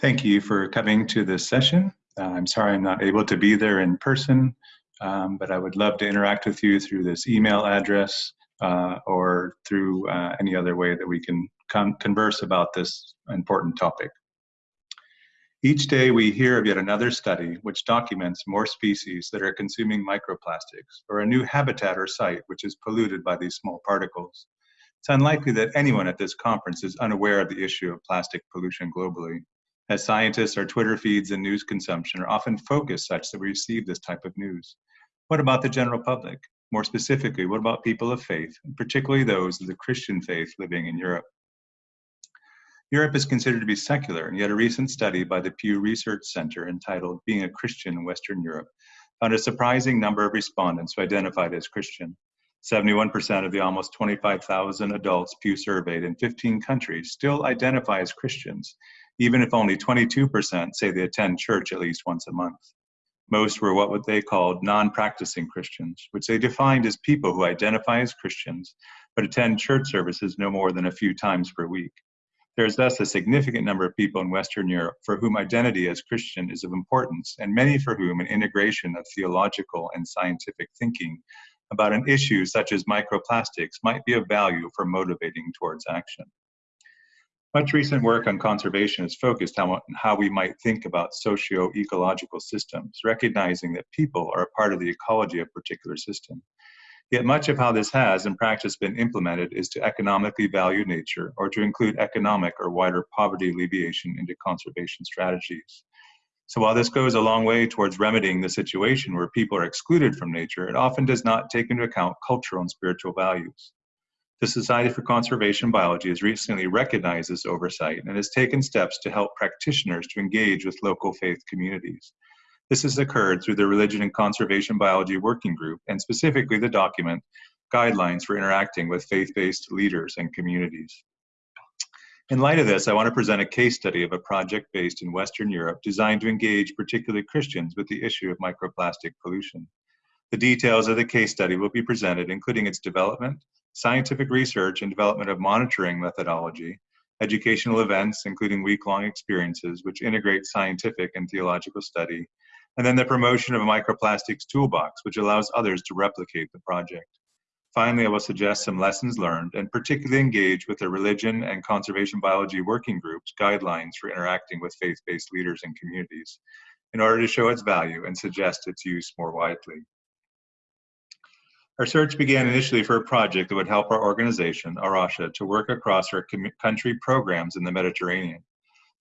Thank you for coming to this session. Uh, I'm sorry I'm not able to be there in person, um, but I would love to interact with you through this email address uh, or through uh, any other way that we can converse about this important topic. Each day we hear of yet another study which documents more species that are consuming microplastics or a new habitat or site which is polluted by these small particles. It's unlikely that anyone at this conference is unaware of the issue of plastic pollution globally. As scientists, our Twitter feeds and news consumption are often focused such that we receive this type of news. What about the general public? More specifically, what about people of faith, particularly those of the Christian faith living in Europe? Europe is considered to be secular, and yet a recent study by the Pew Research Center entitled Being a Christian in Western Europe found a surprising number of respondents who identified as Christian. 71% of the almost 25,000 adults Pew surveyed in 15 countries still identify as Christians, even if only 22% say they attend church at least once a month. Most were what they called non-practicing Christians, which they defined as people who identify as Christians but attend church services no more than a few times per week. There is thus a significant number of people in Western Europe for whom identity as Christian is of importance, and many for whom an integration of theological and scientific thinking about an issue such as microplastics might be of value for motivating towards action. Much recent work on conservation is focused on how we might think about socio-ecological systems, recognizing that people are a part of the ecology of a particular system. Yet much of how this has in practice been implemented is to economically value nature or to include economic or wider poverty alleviation into conservation strategies. So while this goes a long way towards remedying the situation where people are excluded from nature, it often does not take into account cultural and spiritual values. The Society for Conservation Biology has recently recognized this oversight and has taken steps to help practitioners to engage with local faith communities. This has occurred through the Religion and Conservation Biology Working Group, and specifically the document, Guidelines for Interacting with Faith-Based Leaders and Communities. In light of this, I want to present a case study of a project based in Western Europe designed to engage particularly Christians with the issue of microplastic pollution. The details of the case study will be presented, including its development, scientific research and development of monitoring methodology, educational events, including week-long experiences, which integrate scientific and theological study, and then the promotion of a microplastics toolbox, which allows others to replicate the project. Finally, I will suggest some lessons learned and particularly engage with the Religion and Conservation Biology Working Group's guidelines for interacting with faith-based leaders and communities in order to show its value and suggest its use more widely. Our search began initially for a project that would help our organization, A Rocha, to work across our country programs in the Mediterranean.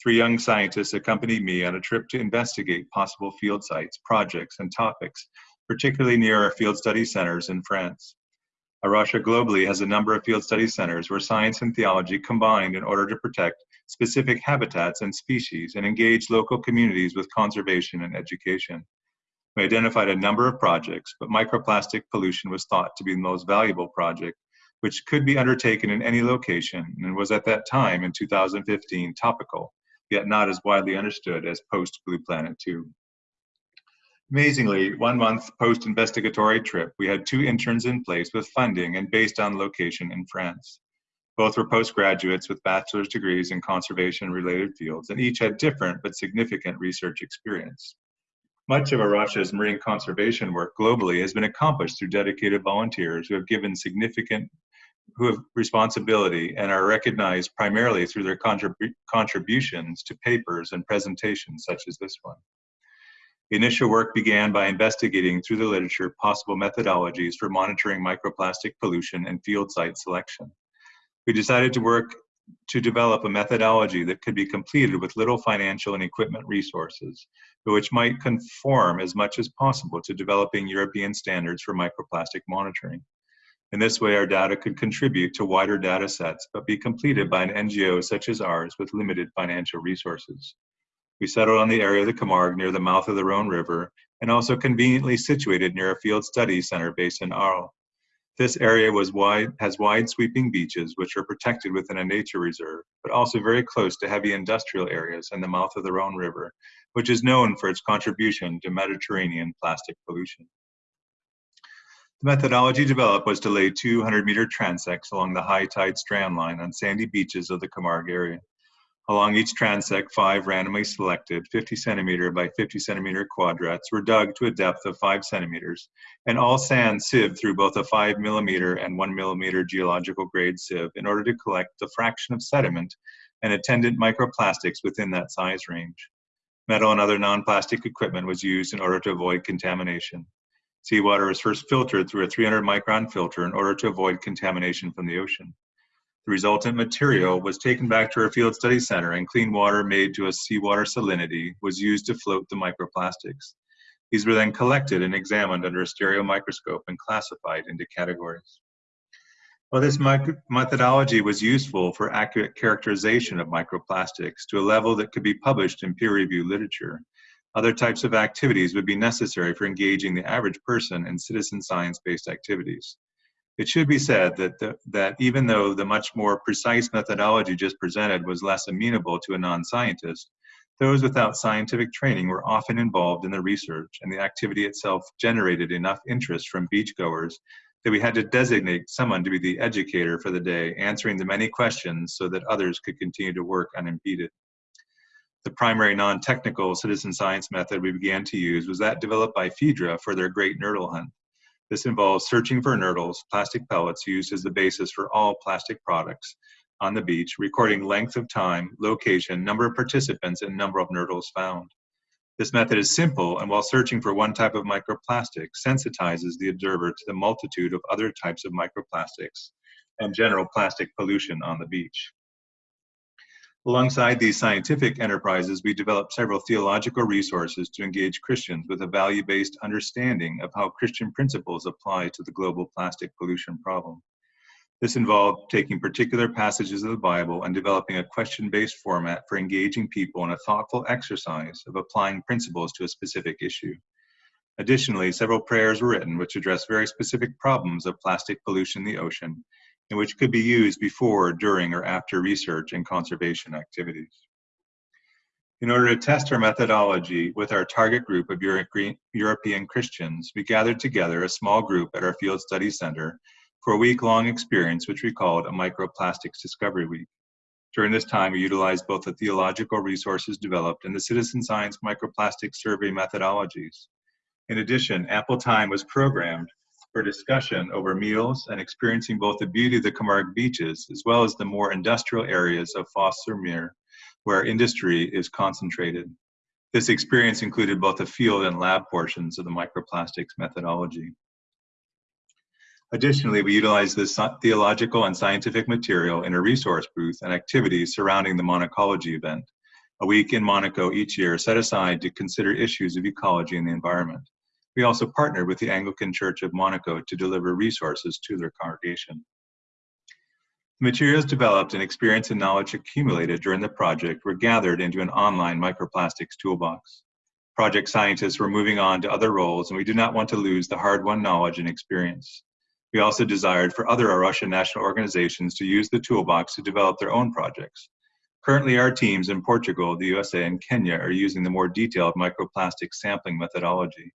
Three young scientists accompanied me on a trip to investigate possible field sites, projects, and topics, particularly near our field study centers in France. A Rocha globally has a number of field study centers where science and theology combined in order to protect specific habitats and species and engage local communities with conservation and education. We identified a number of projects, but microplastic pollution was thought to be the most valuable project which could be undertaken in any location and was at that time in 2015 topical yet not as widely understood as post Blue Planet 2. Amazingly, one month post investigatory trip, we had two interns in place with funding and based on location in France. Both were postgraduates with bachelor's degrees in conservation related fields, and each had different but significant research experience. Much of A Rocha's marine conservation work globally has been accomplished through dedicated volunteers who have given significant who have responsibility and are recognized primarily through their contrib contributions to papers and presentations such as this one. The initial work began by investigating through the literature possible methodologies for monitoring microplastic pollution and field site selection. We decided to work to develop a methodology that could be completed with little financial and equipment resources, but which might conform as much as possible to developing European standards for microplastic monitoring. In this way, our data could contribute to wider data sets, but be completed by an NGO such as ours with limited financial resources. We settled on the area of the Camargue near the mouth of the Rhone River and also conveniently situated near a field study center based in Arles. This area wide, has wide sweeping beaches which are protected within a nature reserve, but also very close to heavy industrial areas and the mouth of the Rhone River, which is known for its contribution to Mediterranean plastic pollution. The methodology developed was to lay 200 meter transects along the high tide strand line on sandy beaches of the Camargue area. Along each transect, five randomly selected 50 centimeter by 50 centimeter quadrats were dug to a depth of five centimeters, and all sand sieved through both a five millimeter and one millimeter geological grade sieve in order to collect the fraction of sediment and attendant microplastics within that size range. Metal and other non-plastic equipment was used in order to avoid contamination. Seawater was first filtered through a 300 micron filter in order to avoid contamination from the ocean. The resultant material was taken back to our field study center and clean water made to a seawater salinity was used to float the microplastics. These were then collected and examined under a stereo microscope and classified into categories. While this methodology was useful for accurate characterization of microplastics to a level that could be published in peer-reviewed literature, other types of activities would be necessary for engaging the average person in citizen science-based activities. It should be said that, the, that even though the much more precise methodology just presented was less amenable to a non-scientist, those without scientific training were often involved in the research and the activity itself generated enough interest from beachgoers that we had to designate someone to be the educator for the day, answering the many questions so that others could continue to work unimpeded. The primary non-technical citizen science method we began to use was that developed by Fidra for their great nurdle hunt. This involves searching for nurdles, plastic pellets used as the basis for all plastic products on the beach, recording length of time, location, number of participants, and number of nurdles found. This method is simple, and while searching for one type of microplastic, sensitizes the observer to the multitude of other types of microplastics and general plastic pollution on the beach. Alongside these scientific enterprises, we developed several theological resources to engage Christians with a value-based understanding of how Christian principles apply to the global plastic pollution problem. This involved taking particular passages of the Bible and developing a question-based format for engaging people in a thoughtful exercise of applying principles to a specific issue. Additionally, several prayers were written which address very specific problems of plastic pollution in the ocean and which could be used before, during, or after research and conservation activities. In order to test our methodology with our target group of European Christians, we gathered together a small group at our Field Study Center for a week-long experience which we called a Microplastics Discovery Week. During this time, we utilized both the theological resources developed and the citizen science microplastics survey methodologies. In addition, ample time was programmed for discussion over meals and experiencing both the beauty of the Camargue beaches as well as the more industrial areas of Fos-sur-Mer where industry is concentrated. This experience included both the field and lab portions of the microplastics methodology. Additionally, we utilized this theological and scientific material in a resource booth and activities surrounding the Monacology event, a week in Monaco each year set aside to consider issues of ecology and the environment. We also partnered with the Anglican Church of Monaco to deliver resources to their congregation. The materials developed and experience and knowledge accumulated during the project were gathered into an online microplastics toolbox. Project scientists were moving on to other roles and we did not want to lose the hard-won knowledge and experience. We also desired for other A Rocha national organizations to use the toolbox to develop their own projects. Currently, our teams in Portugal, the USA, and Kenya are using the more detailed microplastic sampling methodology.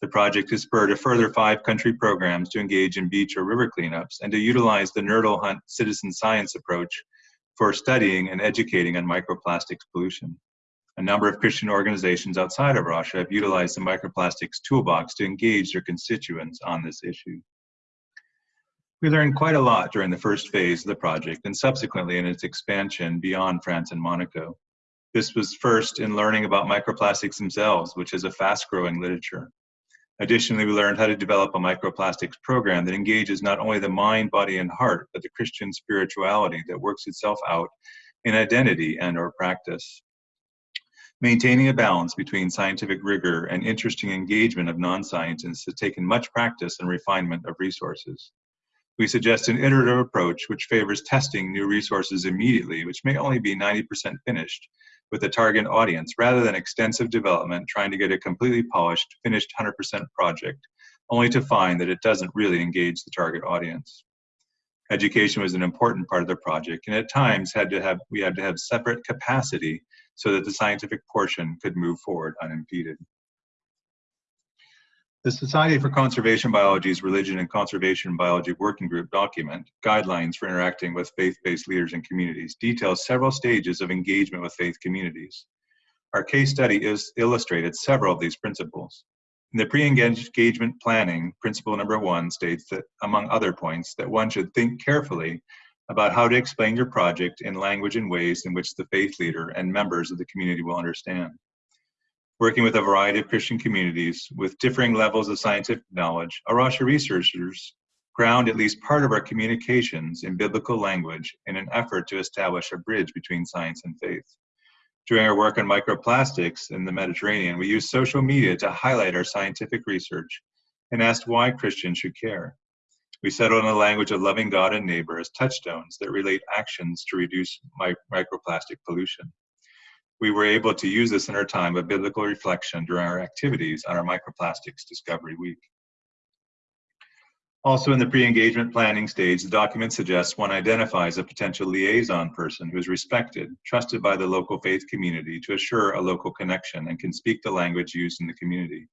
The project has spurred a further five country programs to engage in beach or river cleanups and to utilize the Nurdle Hunt citizen science approach for studying and educating on microplastics pollution. A number of Christian organizations outside of A Rocha have utilized the microplastics toolbox to engage their constituents on this issue. We learned quite a lot during the first phase of the project and subsequently in its expansion beyond France and Monaco. This was first in learning about microplastics themselves, which is a fast growing literature. Additionally, we learned how to develop a microplastics program that engages not only the mind, body, and heart, but the Christian spirituality that works itself out in identity and or practice. Maintaining a balance between scientific rigor and interesting engagement of non-scientists has taken much practice and refinement of resources. We suggest an iterative approach which favors testing new resources immediately, which may only be 90% finished, with a target audience rather than extensive development trying to get a completely polished, finished 100% project, only to find that it doesn't really engage the target audience. Education was an important part of the project, and at times had to have, we had to have separate capacity so that the scientific portion could move forward unimpeded. The Society for Conservation Biology's Religion and Conservation Biology Working Group document, Guidelines for Interacting with Faith-Based Leaders and Communities, details several stages of engagement with faith communities. Our case study is illustrated several of these principles. In the pre-engagement planning, principle number one states that, among other points, that one should think carefully about how to explain your project in language and ways in which the faith leader and members of the community will understand working with a variety of Christian communities with differing levels of scientific knowledge, A Rocha researchers ground at least part of our communications in biblical language in an effort to establish a bridge between science and faith. During our work on microplastics in the Mediterranean, we used social media to highlight our scientific research and asked why Christians should care. We settled on the language of loving God and neighbor as touchstones that relate actions to reduce microplastic pollution we were able to use this in our time of biblical reflection during our activities on our Microplastics Discovery Week. Also in the pre-engagement planning stage, the document suggests one identifies a potential liaison person who is respected, trusted by the local faith community to assure a local connection and can speak the language used in the community.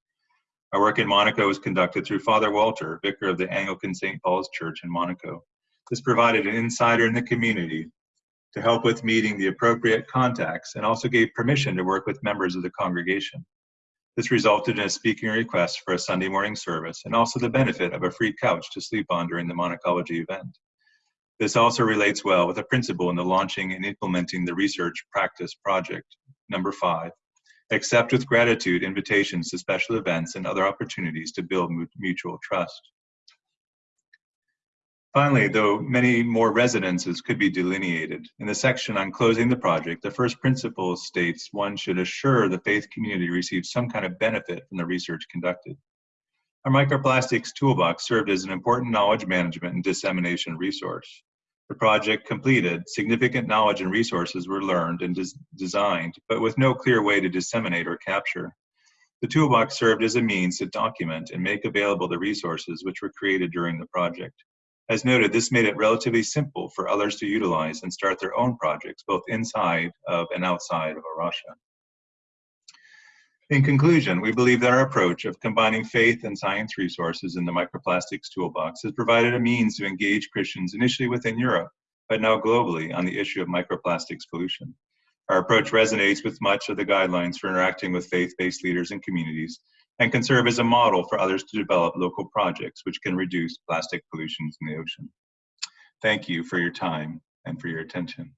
Our work in Monaco was conducted through Father Walter, vicar of the Anglican St. Paul's Church in Monaco. This provided an insider in the community to help with meeting the appropriate contacts and also gave permission to work with members of the congregation. This resulted in a speaking request for a Sunday morning service and also the benefit of a free couch to sleep on during the Monacology event. This also relates well with a principle in the launching and implementing the research practice project. Number five, accept with gratitude invitations to special events and other opportunities to build mutual trust. Finally, though many more residences could be delineated, in the section on closing the project, the first principle states one should assure the faith community receives some kind of benefit from the research conducted. Our microplastics toolbox served as an important knowledge management and dissemination resource. The project completed, significant knowledge and resources were learned and des designed, but with no clear way to disseminate or capture. The toolbox served as a means to document and make available the resources which were created during the project. As noted, this made it relatively simple for others to utilize and start their own projects, both inside of and outside of A Rocha. In conclusion, we believe that our approach of combining faith and science resources in the microplastics toolbox has provided a means to engage Christians initially within Europe, but now globally on the issue of microplastics pollution. Our approach resonates with much of the guidelines for interacting with faith-based leaders and communities and can serve as a model for others to develop local projects which can reduce plastic pollutions in the ocean. Thank you for your time and for your attention.